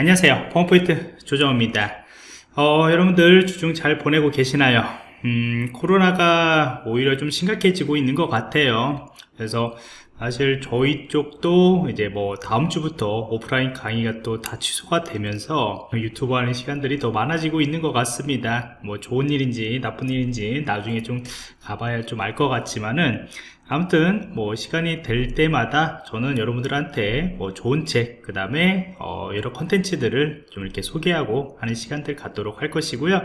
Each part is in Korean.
안녕하세요. 펌포인트 조정호입니다. 어, 여러분들 주중 잘 보내고 계시나요? 음, 코로나가 오히려 좀 심각해지고 있는 것 같아요. 그래서 사실 저희 쪽도 이제 뭐 다음 주부터 오프라인 강의가 또 다 취소가 되면서 유튜브 하는 시간들이 더 많아지고 있는 것 같습니다. 뭐 좋은 일인지 나쁜 일인지 나중에 좀 가봐야 좀 알 것 같지만은 아무튼 뭐 시간이 될 때마다 저는 여러분들한테 뭐 좋은 책 그 다음에 어 여러 컨텐츠들을 좀 이렇게 소개하고 하는 시간들 갖도록 할 것이고요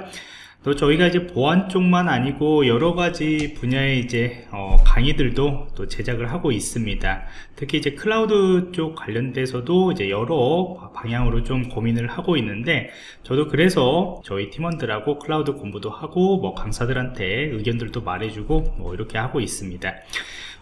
또 저희가 이제 보안 쪽만 아니고 여러 가지 분야의 이제 어 강의들도 또 제작을 하고 있습니다. 특히 이제 클라우드 쪽 관련돼서도 이제 여러 방향으로 좀 고민을 하고 있는데 저도 그래서 저희 팀원들하고 클라우드 공부도 하고 뭐 강사들한테 의견들도 말해주고 뭐 이렇게 하고 있습니다.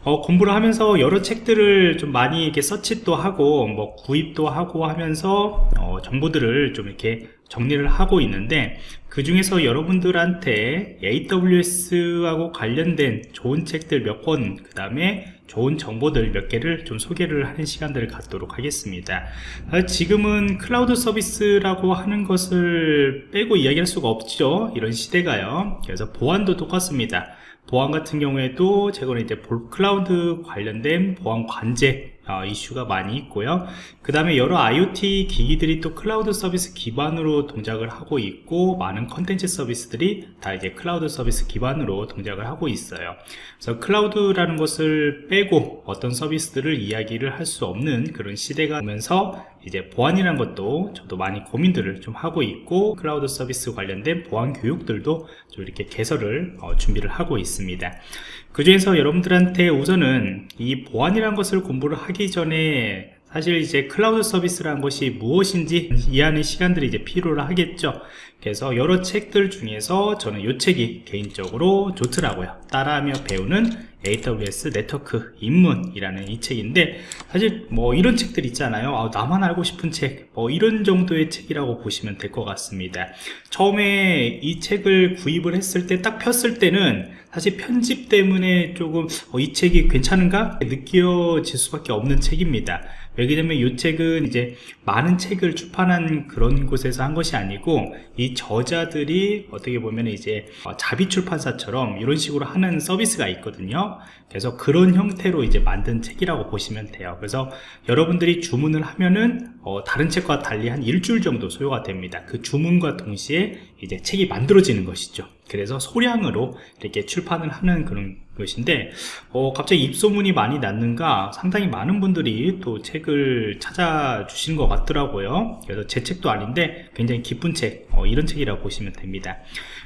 어, 공부를 하면서 여러 책들을 좀 많이 이렇게 서치도 하고 뭐 구입도 하고 하면서 어, 정보들을 좀 이렇게 정리를 하고 있는데 그 중에서 여러분들한테 AWS하고 관련된 좋은 책들 몇 권, 그 다음에 좋은 정보들 몇 개를 좀 소개를 하는 시간들을 갖도록 하겠습니다. 아, 지금은 클라우드 서비스라고 하는 것을 빼고 이야기할 수가 없죠. 이런 시대가요. 그래서 보안도 똑같습니다. 보안 같은 경우에도 최근에 이제 클라우드 관련된 보안 관제 어, 이슈가 많이 있고요. 그 다음에 여러 IoT 기기들이 또 클라우드 서비스 기반으로 동작을 하고 있고 많은 컨텐츠 서비스들이 다 이제 클라우드 서비스 기반으로 동작을 하고 있어요. 그래서 클라우드라는 것을 빼고 어떤 서비스들을 이야기를 할 수 없는 그런 시대가 오면서 이제 보안이라는 것도 저도 많이 고민들을 좀 하고 있고 클라우드 서비스 관련된 보안 교육들도 좀 이렇게 개설을 어, 준비를 하고 있습니다. 그 중에서 여러분들한테 우선은 이 보안이라는 것을 공부를 하기 전에 사실 이제 클라우드 서비스라는 것이 무엇인지 이해하는 시간들이 이제 필요를 하겠죠 그래서 여러 책들 중에서 저는 이 책이 개인적으로 좋더라고요. 따라하며 배우는 AWS 네트워크 입문이라는 이 책인데 사실 뭐 이런 책들 있잖아요. 아, 나만 알고 싶은 책 뭐 이런 정도의 책이라고 보시면 될 것 같습니다. 처음에 이 책을 구입을 했을 때 딱 폈을 때는 사실 편집 때문에 조금 어, 이 책이 괜찮은가? 느껴질 수밖에 없는 책입니다. 왜냐면 이 책은 이제 많은 책을 출판한 그런 곳에서 한 것이 아니고 이 저자들이 어떻게 보면 이제 어, 자비 출판사처럼 이런 식으로 하는 서비스가 있거든요. 그래서 그런 형태로 이제 만든 책이라고 보시면 돼요. 그래서 여러분들이 주문을 하면은 어, 다른 책과 달리 한 일주일 정도 소요가 됩니다. 그 주문과 동시에 이제 책이 만들어지는 것이죠. 그래서 소량으로 이렇게 출판을 하는 그런 것인데 어, 갑자기 입소문이 많이 났는가 상당히 많은 분들이 또 책을 찾아주신 것 같더라고요. 그래서 제 책도 아닌데 굉장히 기쁜 책 어, 이런 책이라고 보시면 됩니다.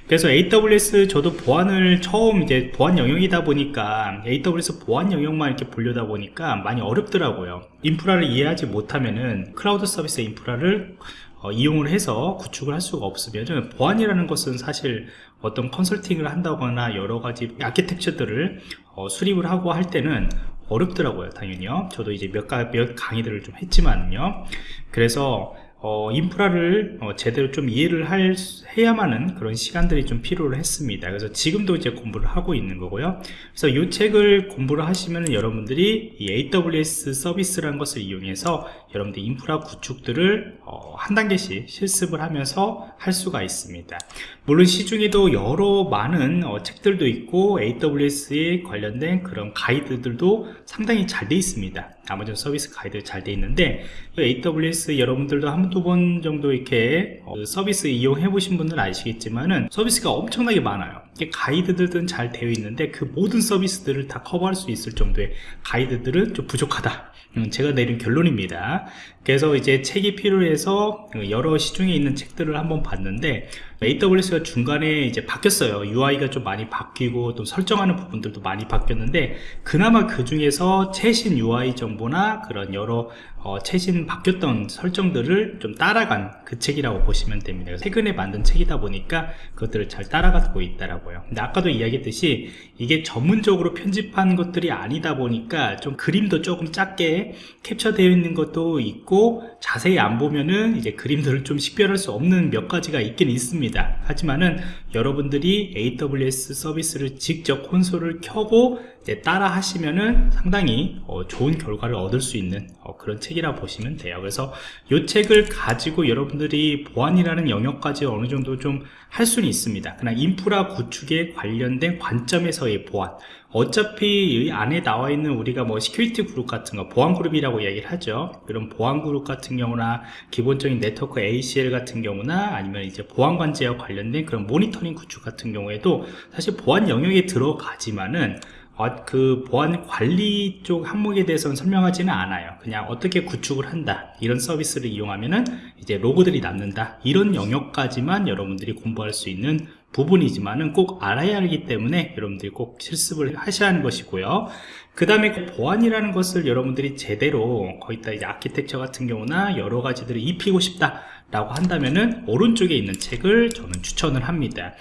그래서 AWS 저도 보안을 처음 이제 보안 영역이다 보니까 AWS 보안 영역만 이렇게 보려다 보니까 많이 어렵더라고요. 인프라를 이해하지 못하면은 클라우드 서비스 인프라를 어, 이용을 해서 구축을 할 수가 없으면 보안이라는 것은 사실 어떤 컨설팅을 한다거나 여러 가지 아키텍처들을 어, 수립을 하고 할 때는 어렵더라고요 당연히요. 저도 이제 몇, 가, 몇 강의들을 좀 했지만요. 그래서 어, 인프라를 어, 제대로 좀 이해를 할, 해야만은 그런 시간들이 좀 필요를 했습니다. 그래서 지금도 이제 공부를 하고 있는 거고요. 그래서 이 책을 공부를 하시면 여러분들이 이 AWS 서비스라는 것을 이용해서 여러분들 인프라 구축들을 어, 한 단계씩 실습을 하면서 할 수가 있습니다. 물론 시중에도 여러 많은 어, 책들도 있고 AWS에 관련된 그런 가이드들도 상당히 잘 돼 있습니다. 아마존 서비스 가이드 잘 돼 있는데 AWS 여러분들도 한 두 번 정도 이렇게 어, 서비스 이용해 보신 분들은 아시겠지만은 서비스가 엄청나게 많아요. 가이드들은 잘 되어 있는데 그 모든 서비스들을 다 커버할 수 있을 정도의 가이드들은 좀 부족하다. 음, 제가 내린 결론입니다. 그래서 이제 책이 필요해서 여러 시중에 있는 책들을 한번 봤는데 AWS가 중간에 이제 바뀌었어요. UI가 좀 많이 바뀌고 또 설정하는 부분들도 많이 바뀌었는데 그나마 그 중에서 최신 UI 정보나 그런 여러 어, 최신 바뀌었던 설정들을 좀 따라간 그 책이라고 보시면 됩니다. 최근에 만든 책이다 보니까 그것들을 잘 따라가고 있다라고요. 근데 아까도 이야기했듯이 이게 전문적으로 편집한 것들이 아니다 보니까 좀 그림도 조금 작게 캡처되어 있는 것도 있고 자세히 안 보면은 이제 그림들을 좀 식별할 수 없는 몇 가지가 있긴 있습니다. 하지만은 여러분들이 AWS 서비스를 직접 콘솔을 켜고 예, 따라 하시면은 상당히 어, 좋은 결과를 얻을 수 있는 어, 그런 책이라 보시면 돼요. 그래서 이 책을 가지고 여러분들이 보안이라는 영역까지 어느 정도 좀 할 수는 있습니다. 그러나 인프라 구축에 관련된 관점에서의 보안. 어차피 이 안에 나와 있는 우리가 뭐 security group 같은 거 보안 그룹이라고 이야기를 하죠. 그런 보안 그룹 같은 경우나 기본적인 네트워크 ACL 같은 경우나 아니면 이제 보안 관제와 관련된 그런 모니터링 구축 같은 경우에도 사실 보안 영역에 들어가지만은 어, 그 보안 관리 쪽 항목에 대해서는 설명하지는 않아요. 그냥 어떻게 구축을 한다. 이런 서비스를 이용하면은 이제 로그들이 남는다. 이런 영역까지만 여러분들이 공부할 수 있는 부분이지만은 꼭 알아야 하기 때문에 여러분들이 꼭 실습을 하셔야 하는 것이고요. 그 다음에 보안이라는 것을 여러분들이 제대로 거기다 이제 아키텍처 같은 경우나 여러 가지들을 입히고 싶다 라고 한다면은 오른쪽에 있는 책을 저는 추천을 합니다.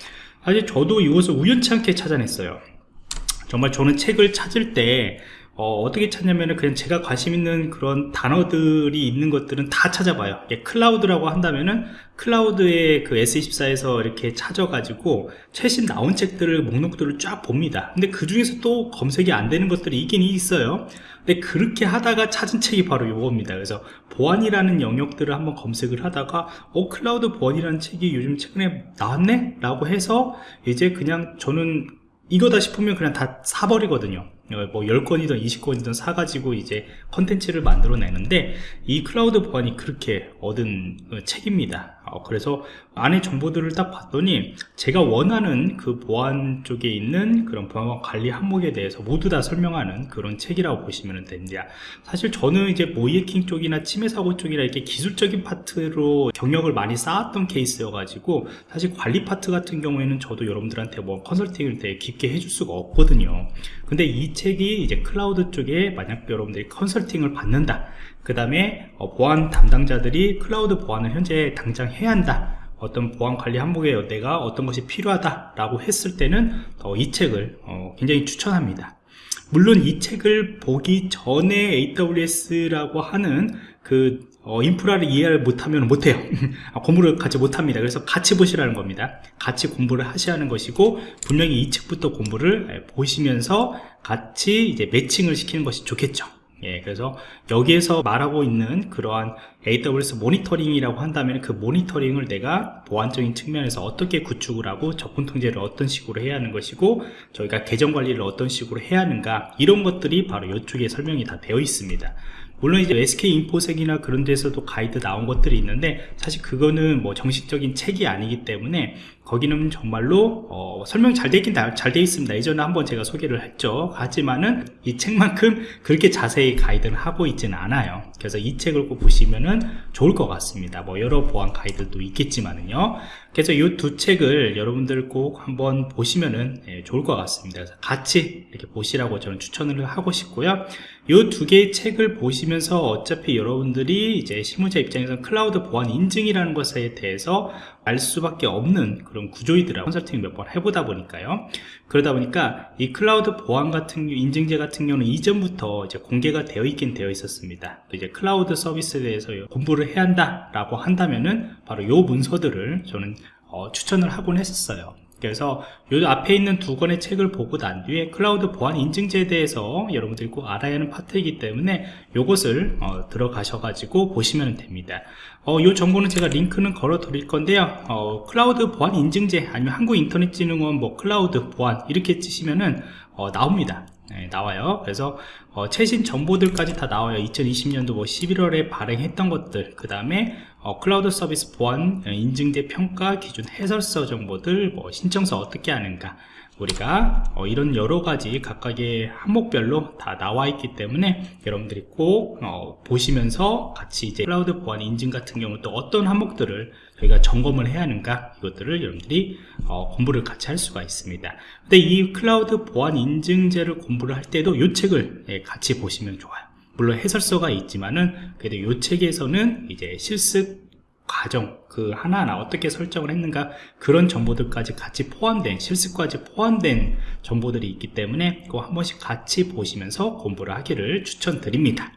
사실 저도 이것을 우연치 않게 찾아냈어요. 정말 저는 책을 찾을 때 어, 떻게 찾냐면은 그냥 제가 관심 있는 그런 단어들이 있는 것들은 다 찾아봐요. 예, 클라우드라고 한다면은 클라우드의 그 S24에서 이렇게 찾아가지고 최신 나온 책들을 목록들을 쫙 봅니다. 근데 그 중에서 또 검색이 안 되는 것들이 있긴 있어요. 근데 그렇게 하다가 찾은 책이 바로 요겁니다. 그래서 보안이라는 영역들을 한번 검색을 하다가 어 클라우드 보안이라는 책이 요즘 최근에 나왔네? 라고 해서 이제 그냥 저는 이거다 싶으면 그냥 다 사버리거든요. 어, 뭐 10권이든 20권이든 사가지고 이제 컨텐츠를 만들어 내는데 이 클라우드 보안이 그렇게 얻은 어, 책입니다. 어, 그래서 안에 정보들을 딱 봤더니 제가 원하는 그 보안 쪽에 있는 그런 보안 관리 항목에 대해서 모두 다 설명하는 그런 책이라고 보시면 됩니다. 사실 저는 이제 모의해킹 쪽이나 침해 사고 쪽이나 이렇게 기술적인 파트로 경력을 많이 쌓았던 케이스여 가지고 사실 관리 파트 같은 경우에는 저도 여러분들한테 뭐 컨설팅을 되게 깊게 해줄 수가 없거든요. 근데 이 책이 이제 클라우드 쪽에 만약 여러분들이 컨설팅을 받는다. 그 다음에 어, 보안 담당자들이 클라우드 보안을 현재 당장 해야 한다. 어떤 보안 관리 항목에 내가 어떤 것이 필요하다 라고 했을 때는 이 책을 어, 굉장히 추천합니다. 물론 이 책을 보기 전에 AWS라고 하는 그 어, 인프라를 이해를 못하면 못해요. 아, 공부를 같이 못합니다. 그래서 같이 보시라는 겁니다. 같이 공부를 하셔야 하는 것이고 분명히 이 책부터 공부를 예, 보시면서 같이 이제 매칭을 시키는 것이 좋겠죠. 예, 그래서 여기에서 말하고 있는 그러한 AWS 모니터링이라고 한다면 그 모니터링을 내가 보안적인 측면에서 어떻게 구축을 하고 접근 통제를 어떤 식으로 해야 하는 것이고 저희가 계정 관리를 어떤 식으로 해야 하는가 이런 것들이 바로 이쪽에 설명이 다 되어 있습니다 물론 이제 SK 인포색이나 그런 데서도 가이드 나온 것들이 있는데 사실 그거는 뭐 정식적인 책이 아니기 때문에 거기는 정말로 어, 설명 잘 되긴 잘 돼 있습니다. 예전에 한번 제가 소개를 했죠. 하지만은 이 책만큼 그렇게 자세히 가이드를 하고 있지는 않아요. 그래서 이 책을 꼭 보시면은 좋을 것 같습니다. 뭐 여러 보안 가이드도 있겠지만은요. 그래서 이 두 책을 여러분들 꼭 한번 보시면은 예, 좋을 것 같습니다. 그래서 같이 이렇게 보시라고 저는 추천을 하고 싶고요 이 두 개의 책을 보시면서 어차피 여러분들이 이제 실무자 입장에서 클라우드 보안 인증이라는 것에 대해서 알 수밖에 없는 그런 구조이더라고요. 컨설팅 몇 번 해보다 보니까요. 그러다 보니까 이 클라우드 보안 같은 인증제 같은 경우는 이전부터 이제 공개가 되어 있긴 되어 있었습니다. 이제 클라우드 서비스에 대해서 공부를 해야 한다 라고 한다면은 바로 요 문서들을 저는 어, 추천을 하곤 했었어요 그래서 요 앞에 있는 두 권의 책을 보고 난 뒤에 클라우드 보안 인증제에 대해서 여러분들이 꼭 알아야 하는 파트이기 때문에 요것을 어, 들어가셔 가지고 보시면 됩니다. 어, 요 정보는 제가 링크는 걸어 드릴 건데요. 어, 클라우드 보안 인증제 아니면 한국인터넷진흥원 뭐 클라우드 보안 이렇게 치시면은 어, 나옵니다. 네, 나와요. 그래서 어, 최신 정보들까지 다 나와요. 2020년도 뭐 11월에 발행했던 것들 그 다음에 어, 클라우드 서비스 보안 어, 인증제 평가 기준 해설서 정보들 뭐 신청서 어떻게 하는가. 우리가 어, 이런 여러 가지 각각의 항목별로 다 나와 있기 때문에 여러분들이 꼭 어, 보시면서 같이 이제 클라우드 보안 인증 같은 경우 또 어떤 항목들을 저희가 점검을 해야 하는가 이것들을 여러분들이 어, 공부를 같이 할 수가 있습니다. 근데 이 클라우드 보안 인증제를 공부를 할 때도 이 책을 예, 같이 보시면 좋아요 물론 해설서가 있지만은 그래도 이 책에서는 이제 실습 과정 그 하나하나 어떻게 설정을 했는가 그런 정보들까지 같이 포함된 실습까지 포함된 정보들이 있기 때문에 그거 한 번씩 같이 보시면서 공부를 하기를 추천드립니다